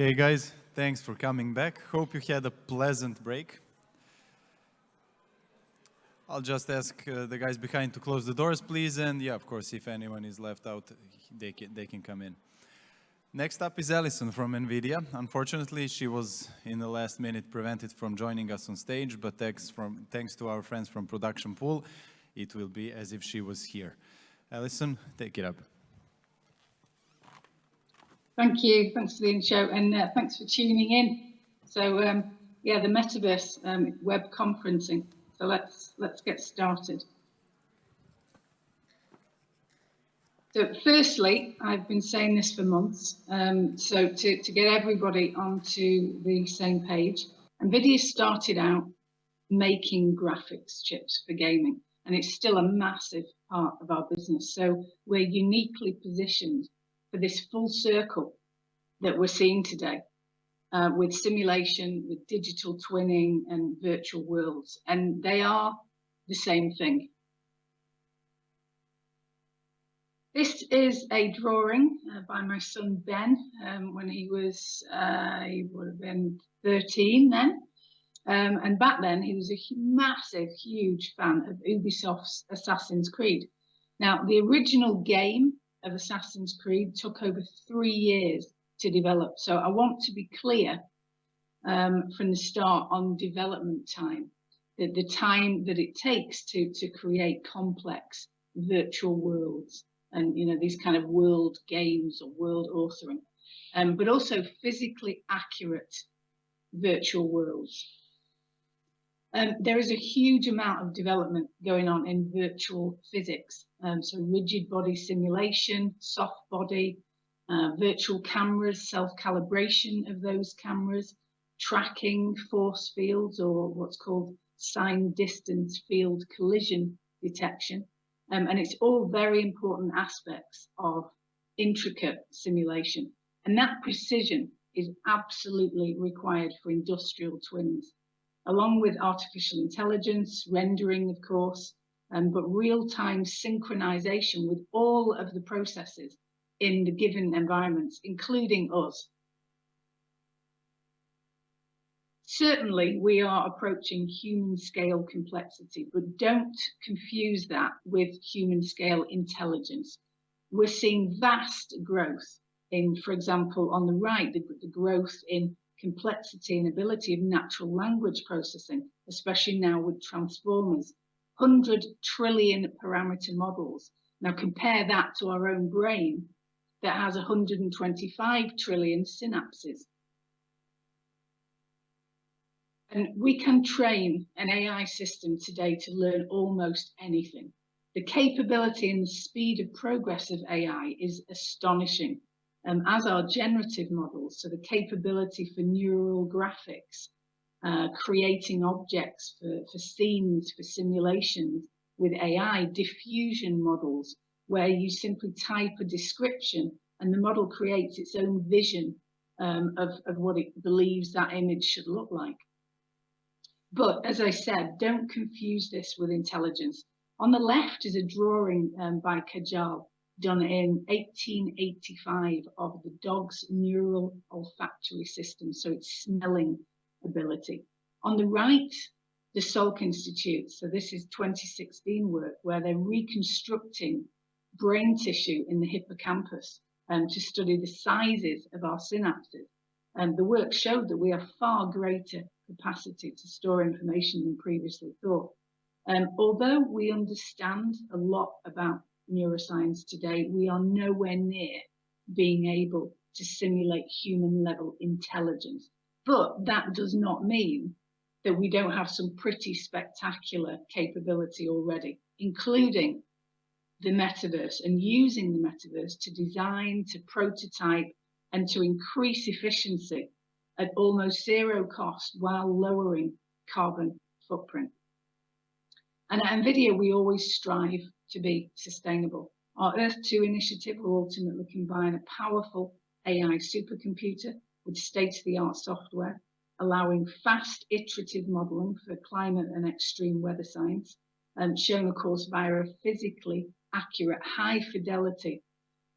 Okay, guys, thanks for coming back. Hope you had a pleasant break. I'll just ask uh, the guys behind to close the doors, please. And yeah, of course, if anyone is left out, they can, they can come in. Next up is Alison from NVIDIA. Unfortunately, she was in the last minute prevented from joining us on stage, but thanks, from, thanks to our friends from Production Pool, it will be as if she was here. Alison, take it up. Thank you. Thanks for the intro and uh, thanks for tuning in. So um, yeah, the metaverse um, web conferencing. So let's let's get started. So firstly, I've been saying this for months. Um, so to, to get everybody onto the same page, NVIDIA started out making graphics chips for gaming, and it's still a massive part of our business. So we're uniquely positioned for this full circle that we're seeing today uh, with simulation, with digital twinning and virtual worlds. And they are the same thing. This is a drawing uh, by my son Ben um, when he was, uh, he would have been 13 then. Um, and back then he was a massive, huge fan of Ubisoft's Assassin's Creed. Now, the original game of Assassin's Creed took over three years to develop. So I want to be clear um, from the start on development time, the, the time that it takes to, to create complex virtual worlds and you know these kind of world games or world authoring, um, but also physically accurate virtual worlds. Um, there is a huge amount of development going on in virtual physics. Um, so rigid body simulation, soft body, uh, virtual cameras, self-calibration of those cameras, tracking force fields or what's called sign distance field collision detection. Um, and it's all very important aspects of intricate simulation. And that precision is absolutely required for industrial twins, along with artificial intelligence, rendering, of course, um, but real-time synchronization with all of the processes in the given environments, including us. Certainly, we are approaching human scale complexity, but don't confuse that with human scale intelligence. We're seeing vast growth in, for example, on the right, the, the growth in complexity and ability of natural language processing, especially now with transformers, 100 trillion parameter models. Now compare that to our own brain, that has 125 trillion synapses. And we can train an AI system today to learn almost anything. The capability and the speed of progress of AI is astonishing, um, as are generative models. So the capability for neural graphics, uh, creating objects for, for scenes, for simulations with AI, diffusion models, where you simply type a description and the model creates its own vision um, of, of what it believes that image should look like. But as I said, don't confuse this with intelligence. On the left is a drawing um, by Cajal done in 1885 of the dog's neural olfactory system, so its smelling ability. On the right, the Salk Institute, so this is 2016 work where they're reconstructing brain tissue in the hippocampus um, to study the sizes of our synapses. And the work showed that we have far greater capacity to store information than previously thought. Um, although we understand a lot about neuroscience today, we are nowhere near being able to simulate human level intelligence. But that does not mean that we don't have some pretty spectacular capability already, including the metaverse and using the metaverse to design, to prototype, and to increase efficiency at almost zero cost while lowering carbon footprint. And at NVIDIA, we always strive to be sustainable. Our Earth-2 initiative will ultimately combine a powerful AI supercomputer with state-of-the-art software, allowing fast iterative modeling for climate and extreme weather science, um, and shown, of course, via a physically accurate, high fidelity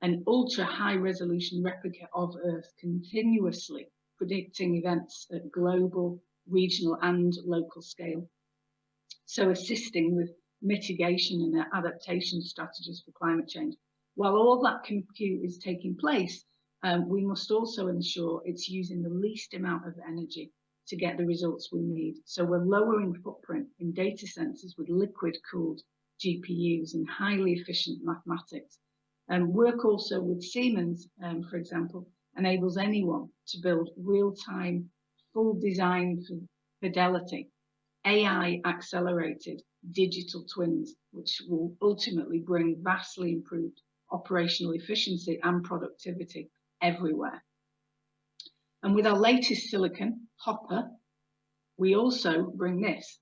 and ultra high resolution replica of Earth continuously predicting events at global, regional and local scale. So assisting with mitigation and adaptation strategies for climate change. While all that compute is taking place, um, we must also ensure it's using the least amount of energy to get the results we need. So we're lowering footprint in data centers with liquid cooled GPUs and highly efficient mathematics. And um, work also with Siemens, um, for example, enables anyone to build real-time, full design fidelity, AI accelerated digital twins, which will ultimately bring vastly improved operational efficiency and productivity everywhere. And with our latest silicon, Hopper, we also bring this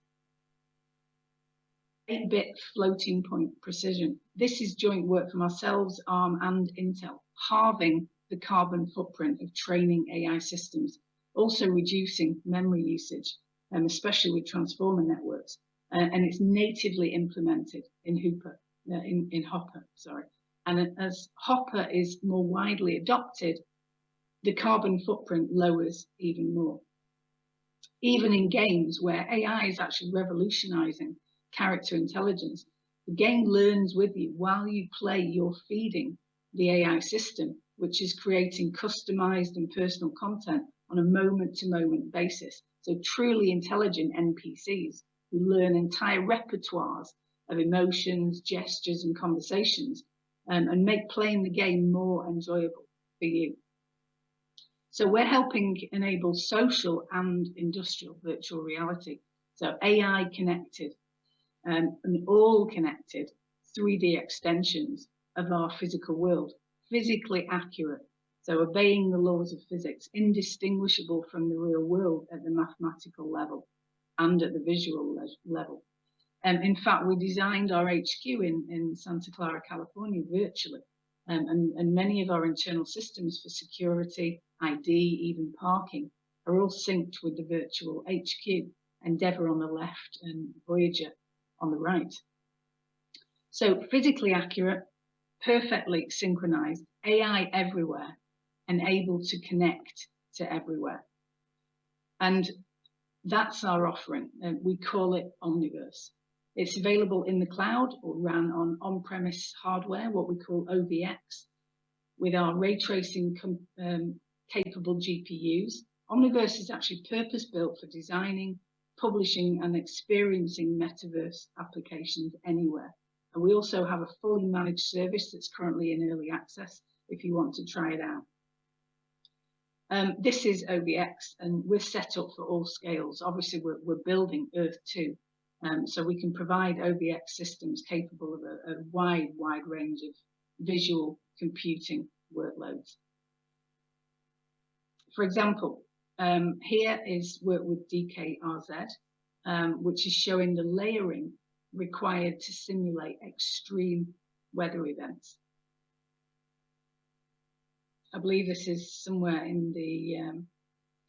8-bit floating point precision. This is joint work from ourselves, ARM and Intel, halving the carbon footprint of training AI systems, also reducing memory usage, um, especially with transformer networks. Uh, and it's natively implemented in Hooper, uh, in, in Hopper, sorry. And as Hopper is more widely adopted, the carbon footprint lowers even more. Even in games where AI is actually revolutionizing character intelligence, the game learns with you while you play, you're feeding the AI system, which is creating customized and personal content on a moment to moment basis. So truly intelligent NPCs learn entire repertoires of emotions, gestures and conversations um, and make playing the game more enjoyable for you. So we're helping enable social and industrial virtual reality. So AI connected um, and all connected 3D extensions of our physical world, physically accurate. So obeying the laws of physics, indistinguishable from the real world at the mathematical level and at the visual le level. Um, in fact, we designed our HQ in, in Santa Clara, California virtually. Um, and, and many of our internal systems for security, ID, even parking, are all synced with the virtual HQ, Endeavour on the left and Voyager on the right. So physically accurate, perfectly synchronized, AI everywhere, and able to connect to everywhere. And that's our offering. and we call it Omniverse. It's available in the cloud or ran on on-premise hardware, what we call OVX, with our ray tracing um, capable GPUs. Omniverse is actually purpose-built for designing, publishing and experiencing metaverse applications anywhere. And we also have a fully managed service that's currently in early access if you want to try it out. Um, this is OVX and we're set up for all scales. Obviously, we're, we're building Earth 2. Um, so we can provide OVX systems capable of a, a wide, wide range of visual computing workloads. For example, um, here is work with DKRZ, um, which is showing the layering required to simulate extreme weather events. I believe this is somewhere in the um,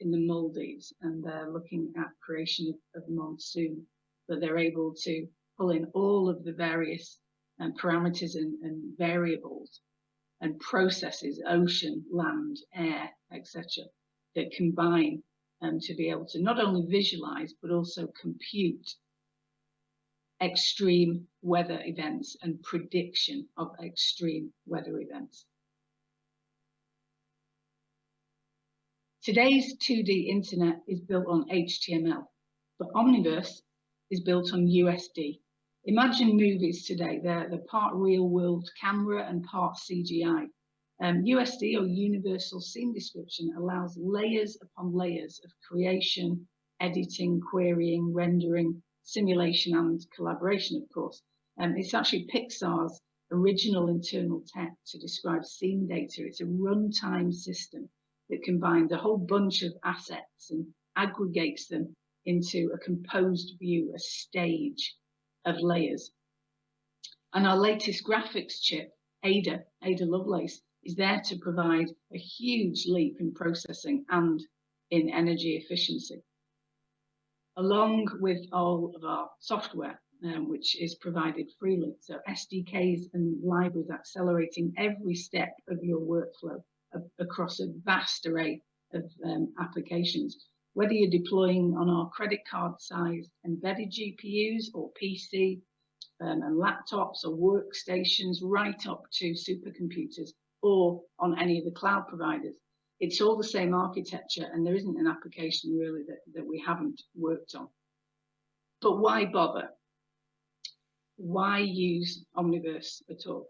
in the Maldives, and they're looking at creation of, of monsoon, that they're able to pull in all of the various um, parameters and, and variables and processes, ocean, land, air, etc that combine um, to be able to not only visualize but also compute extreme weather events and prediction of extreme weather events. Today's 2D internet is built on HTML, but Omniverse is built on USD. Imagine movies today, they're, they're part real world camera and part CGI. Um, USD or Universal Scene Description allows layers upon layers of creation, editing, querying, rendering, simulation and collaboration, of course. Um, it's actually Pixar's original internal tech to describe scene data. It's a runtime system that combines a whole bunch of assets and aggregates them into a composed view, a stage of layers. And our latest graphics chip, Ada, Ada Lovelace, is there to provide a huge leap in processing and in energy efficiency. Along with all of our software, um, which is provided freely. So SDKs and libraries accelerating every step of your workflow across a vast array of um, applications. Whether you're deploying on our credit card sized embedded GPUs or PC um, and laptops or workstations, right up to supercomputers or on any of the cloud providers. It's all the same architecture and there isn't an application really that, that we haven't worked on. But why bother? Why use Omniverse at all?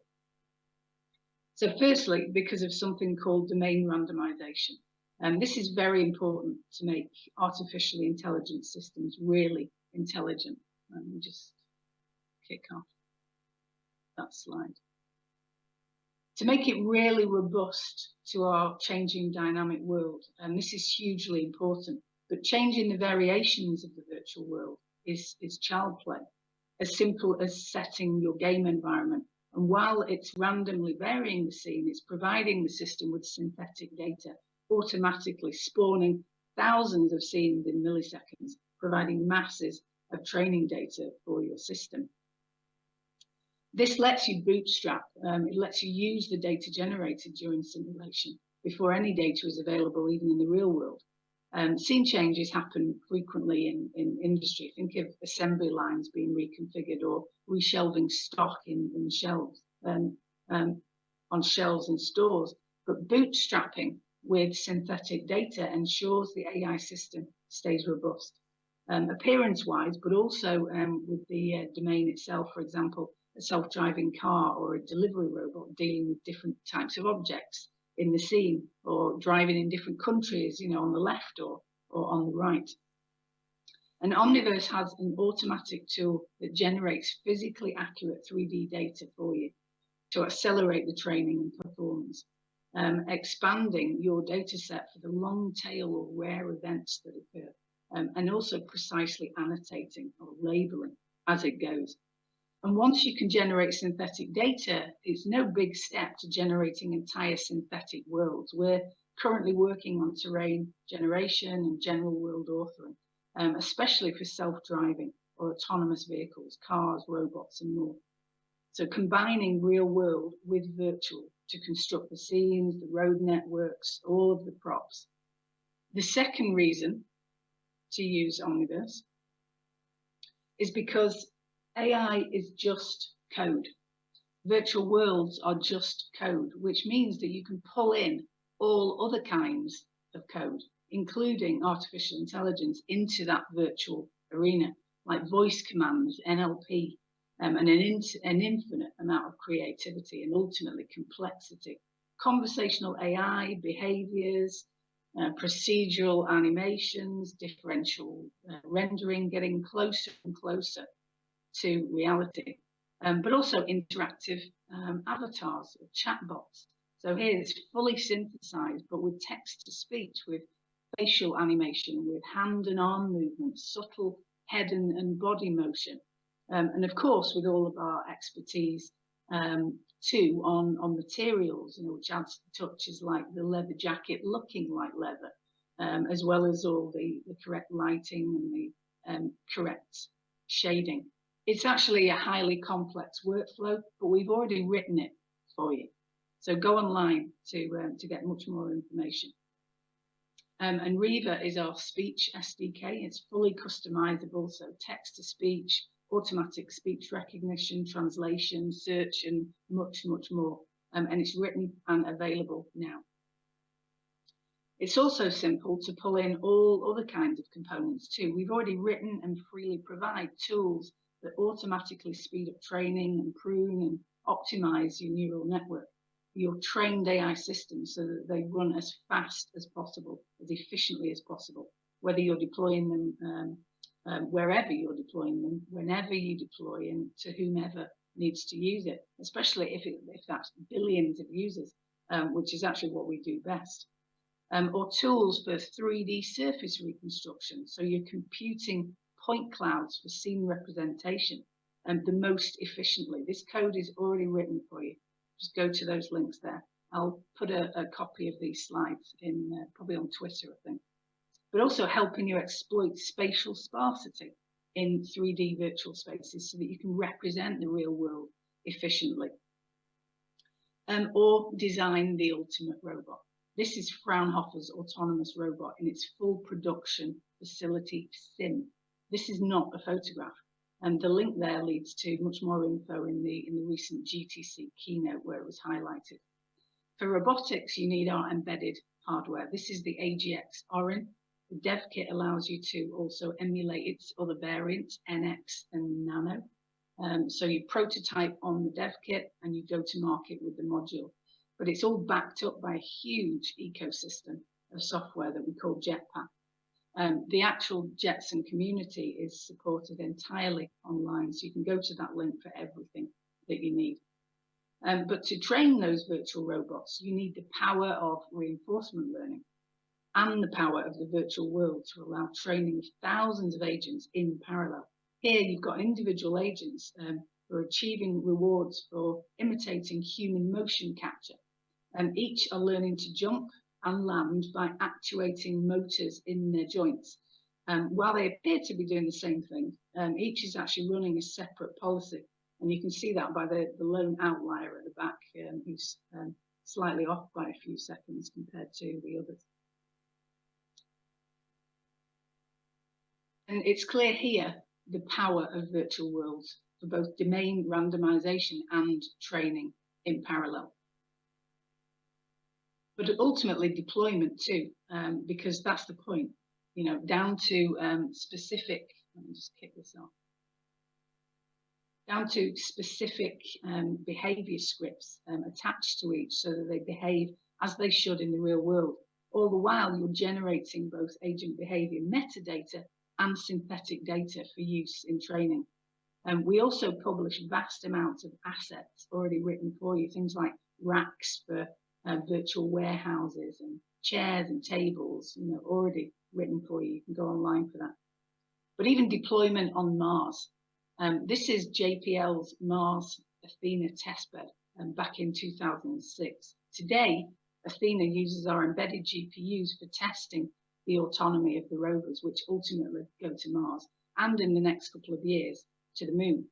So firstly, because of something called domain randomization. And this is very important to make artificially intelligent systems really intelligent. Let me just kick off that slide. To make it really robust to our changing dynamic world, and this is hugely important, but changing the variations of the virtual world is, is child play, as simple as setting your game environment. And while it's randomly varying the scene, it's providing the system with synthetic data, automatically spawning thousands of scenes in milliseconds, providing masses of training data for your system. This lets you bootstrap, um, it lets you use the data generated during simulation before any data is available even in the real world. Um, scene changes happen frequently in, in industry. Think of assembly lines being reconfigured or reshelving stock in, in shelves, um, um, on shelves in stores. But bootstrapping with synthetic data ensures the AI system stays robust. Um, appearance-wise, but also um, with the uh, domain itself, for example, a self-driving car or a delivery robot dealing with different types of objects in the scene or driving in different countries, you know, on the left or, or on the right. And Omniverse has an automatic tool that generates physically accurate 3D data for you to accelerate the training and performance, um, expanding your data set for the long tail or rare events that occur, um, and also precisely annotating or labeling as it goes. And once you can generate synthetic data, it's no big step to generating entire synthetic worlds. We're currently working on terrain generation and general world authoring, um, especially for self-driving or autonomous vehicles, cars, robots, and more. So combining real world with virtual to construct the scenes, the road networks, all of the props. The second reason to use Omniverse is because AI is just code. Virtual worlds are just code, which means that you can pull in all other kinds of code, including artificial intelligence, into that virtual arena, like voice commands, NLP, um, and an, in an infinite amount of creativity and ultimately complexity. Conversational AI, behaviors, uh, procedural animations, differential uh, rendering, getting closer and closer to reality, um, but also interactive um, avatars or chatbots. So here it's fully synthesized, but with text to speech, with facial animation, with hand and arm movements, subtle head and, and body motion. Um, and of course, with all of our expertise um, too on, on materials, you know, which adds touches like the leather jacket looking like leather, um, as well as all the, the correct lighting and the um, correct shading. It's actually a highly complex workflow, but we've already written it for you. So go online to, um, to get much more information. Um, and Riva is our speech SDK. It's fully customizable, so text to speech, automatic speech recognition, translation, search, and much, much more. Um, and it's written and available now. It's also simple to pull in all other kinds of components too. We've already written and freely provide tools that automatically speed up training and prune and optimize your neural network, your trained AI systems so that they run as fast as possible, as efficiently as possible, whether you're deploying them um, um, wherever you're deploying them, whenever you deploy and to whomever needs to use it, especially if, it, if that's billions of users, um, which is actually what we do best. Um, or tools for 3D surface reconstruction. So you're computing point clouds for scene representation and the most efficiently. This code is already written for you. Just go to those links there. I'll put a, a copy of these slides in uh, probably on Twitter, I think. But also helping you exploit spatial sparsity in 3D virtual spaces so that you can represent the real world efficiently. Um, or design the ultimate robot. This is Fraunhofer's autonomous robot in its full production facility sim. This is not a photograph. And the link there leads to much more info in the, in the recent GTC keynote where it was highlighted. For robotics, you need our embedded hardware. This is the AGX Orin. The dev kit allows you to also emulate its other variants, NX and Nano. Um, so you prototype on the dev kit and you go to market with the module. But it's all backed up by a huge ecosystem of software that we call Jetpack. Um, the actual Jetson community is supported entirely online, so you can go to that link for everything that you need. Um, but to train those virtual robots, you need the power of reinforcement learning and the power of the virtual world to allow training of thousands of agents in parallel. Here you've got individual agents um, who are achieving rewards for imitating human motion capture. And each are learning to jump and land by actuating motors in their joints. Um, while they appear to be doing the same thing, um, each is actually running a separate policy. And you can see that by the, the lone outlier at the back, um, who's um, slightly off by a few seconds compared to the others. And it's clear here the power of virtual worlds for both domain randomization and training in parallel but ultimately deployment too, um, because that's the point, you know, down to um, specific, let me just kick this off, down to specific um, behavior scripts um, attached to each so that they behave as they should in the real world. All the while you're generating both agent behavior metadata and synthetic data for use in training. And we also publish vast amounts of assets already written for you, things like racks for uh, virtual warehouses and chairs and tables, you know, already written for you. You can go online for that. But even deployment on Mars. Um, this is JPL's Mars Athena testbed um, back in 2006. Today, Athena uses our embedded GPUs for testing the autonomy of the rovers, which ultimately go to Mars, and in the next couple of years to the moon.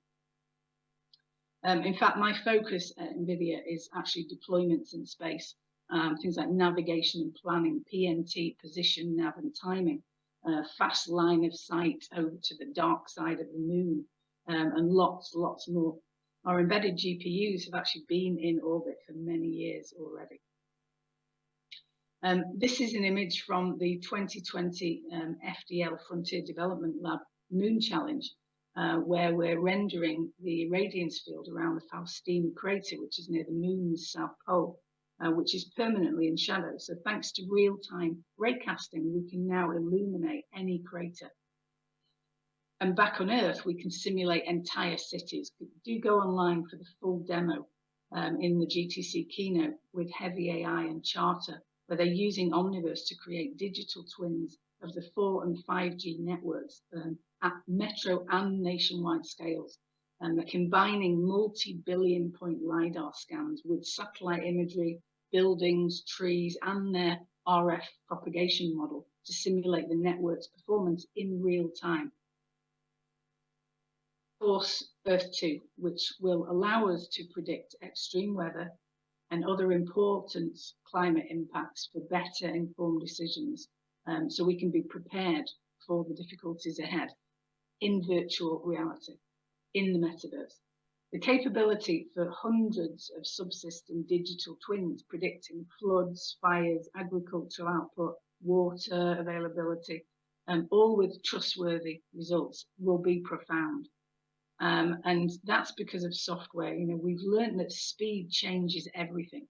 Um, in fact, my focus at NVIDIA is actually deployments in space, um, things like navigation and planning, PNT, position, nav and timing, uh, fast line of sight over to the dark side of the moon, um, and lots, lots more. Our embedded GPUs have actually been in orbit for many years already. Um, this is an image from the 2020 um, FDL Frontier Development Lab Moon Challenge, uh, where we're rendering the radiance field around the Faustini crater, which is near the moon's south pole, uh, which is permanently in shadow. So thanks to real-time raycasting, we can now illuminate any crater. And back on Earth, we can simulate entire cities. Do go online for the full demo um, in the GTC keynote with Heavy AI and Charter, where they're using Omniverse to create digital twins of the 4 and 5G networks um, at metro and nationwide scales. And they're combining multi-billion point LiDAR scans with satellite imagery, buildings, trees, and their RF propagation model to simulate the network's performance in real time. Force Earth 2, which will allow us to predict extreme weather and other important climate impacts for better informed decisions um, so we can be prepared for the difficulties ahead in virtual reality, in the metaverse. The capability for hundreds of subsystem digital twins predicting floods, fires, agricultural output, water availability, um, all with trustworthy results will be profound. Um, and that's because of software. You know, we've learned that speed changes everything.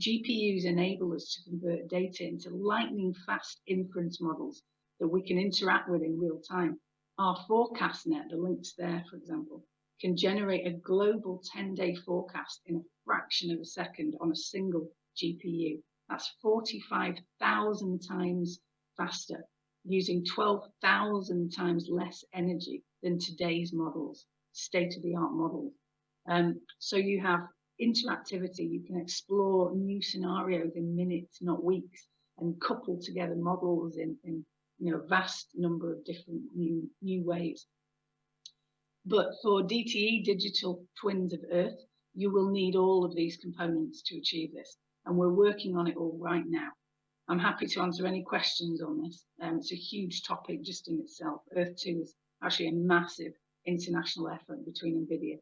GPUs enable us to convert data into lightning fast inference models that we can interact with in real time. Our FourCastNet, the links there, for example, can generate a global 10-day forecast in a fraction of a second on a single GPU. That's 45,000 times faster, using 12,000 times less energy than today's models, state-of-the-art models. Um, so you have interactivity, you can explore new scenarios in minutes, not weeks, and couple together models in, in you know vast number of different new new ways. But for DTE, digital twins of Earth, you will need all of these components to achieve this. And we're working on it all right now. I'm happy to answer any questions on this. Um, it's a huge topic just in itself. Earth 2 is actually a massive international effort between NVIDIA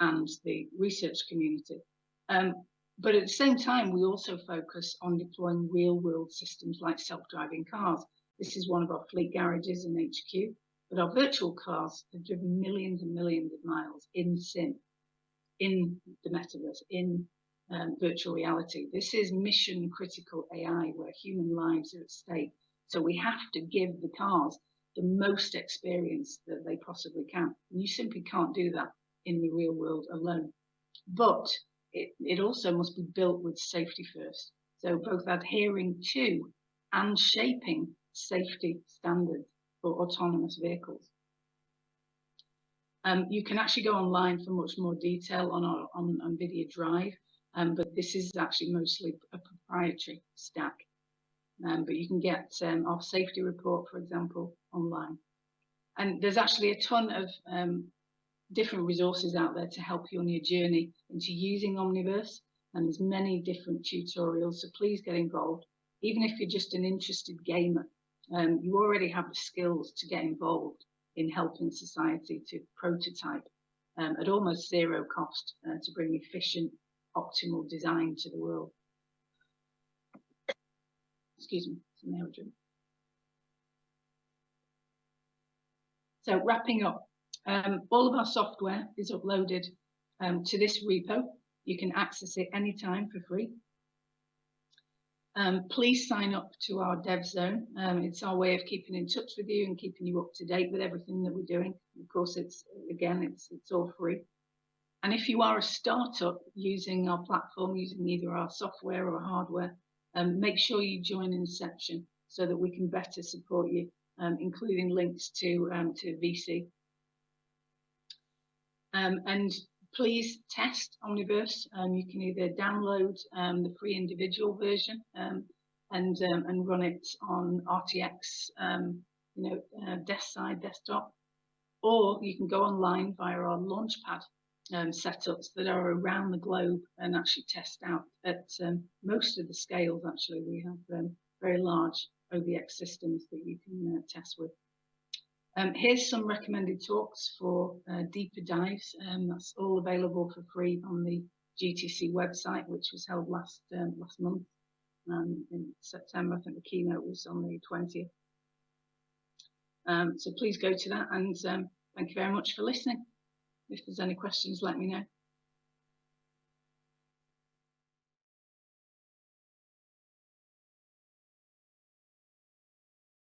and the research community. Um, but at the same time, we also focus on deploying real world systems like self-driving cars. This is one of our fleet garages in HQ, but our virtual cars have driven millions and millions of miles in sim, in the metaverse, in um, virtual reality. This is mission critical AI where human lives are at stake. So we have to give the cars the most experience that they possibly can. And you simply can't do that in the real world alone. But it, it also must be built with safety first. So both adhering to and shaping safety standards for autonomous vehicles. Um, you can actually go online for much more detail on our on NVIDIA Drive, um, but this is actually mostly a proprietary stack. Um, but you can get um, our safety report, for example, online. And there's actually a ton of um, different resources out there to help you on your journey into using Omniverse. And there's many different tutorials, so please get involved. Even if you're just an interested gamer, um, you already have the skills to get involved in helping society to prototype um, at almost zero cost uh, to bring efficient, optimal design to the world. Excuse me. So wrapping up, um, all of our software is uploaded um, to this repo. You can access it anytime for free. Um, please sign up to our dev zone. Um, it's our way of keeping in touch with you and keeping you up to date with everything that we're doing. Of course, it's again, it's it's all free. And if you are a startup using our platform, using either our software or hardware, um, make sure you join Inception so that we can better support you, um, including links to um, to VC um, and please test Omniverse. Um, you can either download um, the free individual version um, and um, and run it on RTX, um, you know, uh, desk side desktop, or you can go online via our Launchpad setups that are around the globe and actually test out at most of the scales. Actually, we have very large OVX systems that you can uh, test with. Um, here's some recommended talks for uh, deeper dives. Um, that's all available for free on the GTC website, which was held last um, last month um, in September. I think the keynote was on the 20th. Um, so please go to that and um, thank you very much for listening. If there's any questions, let me know.